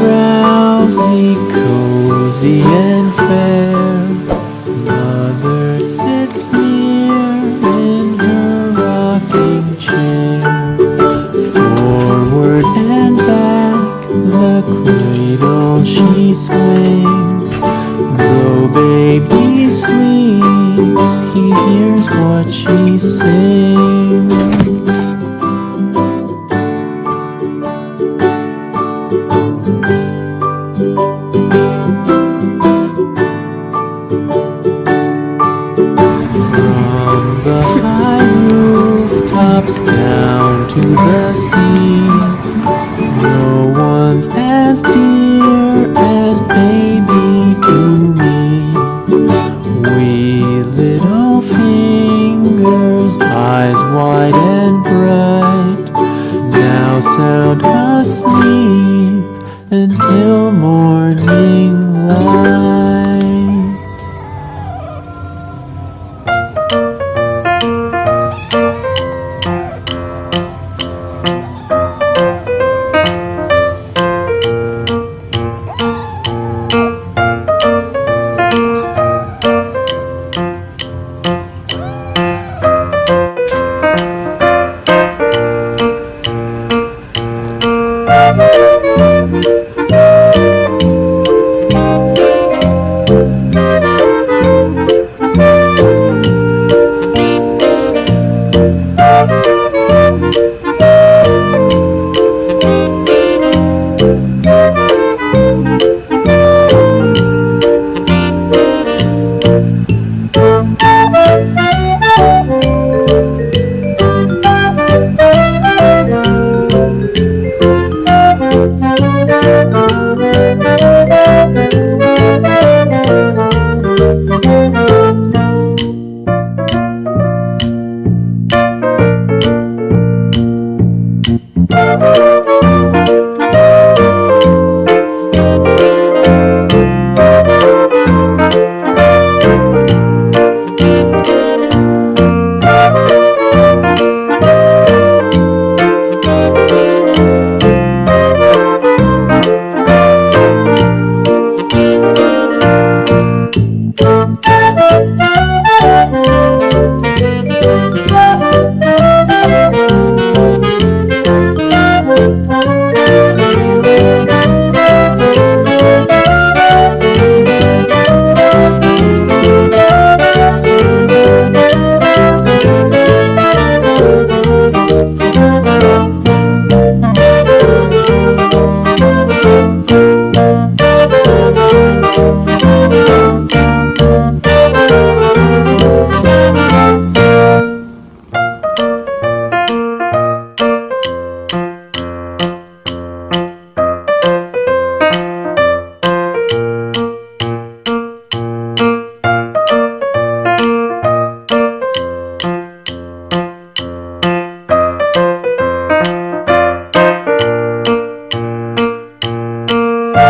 drowsy, cozy and fair. Mother sits near in her rocking chair. Forward and back, the cradle she swings. Though baby sleeps, he hears what she sings. The high rooftops down to the sea, no one's as dear as baby to me. Wee little fingers, eyes wide and bright, now sound asleep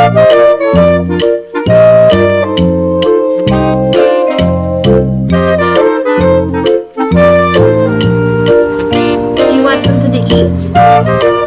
Do you want something to eat?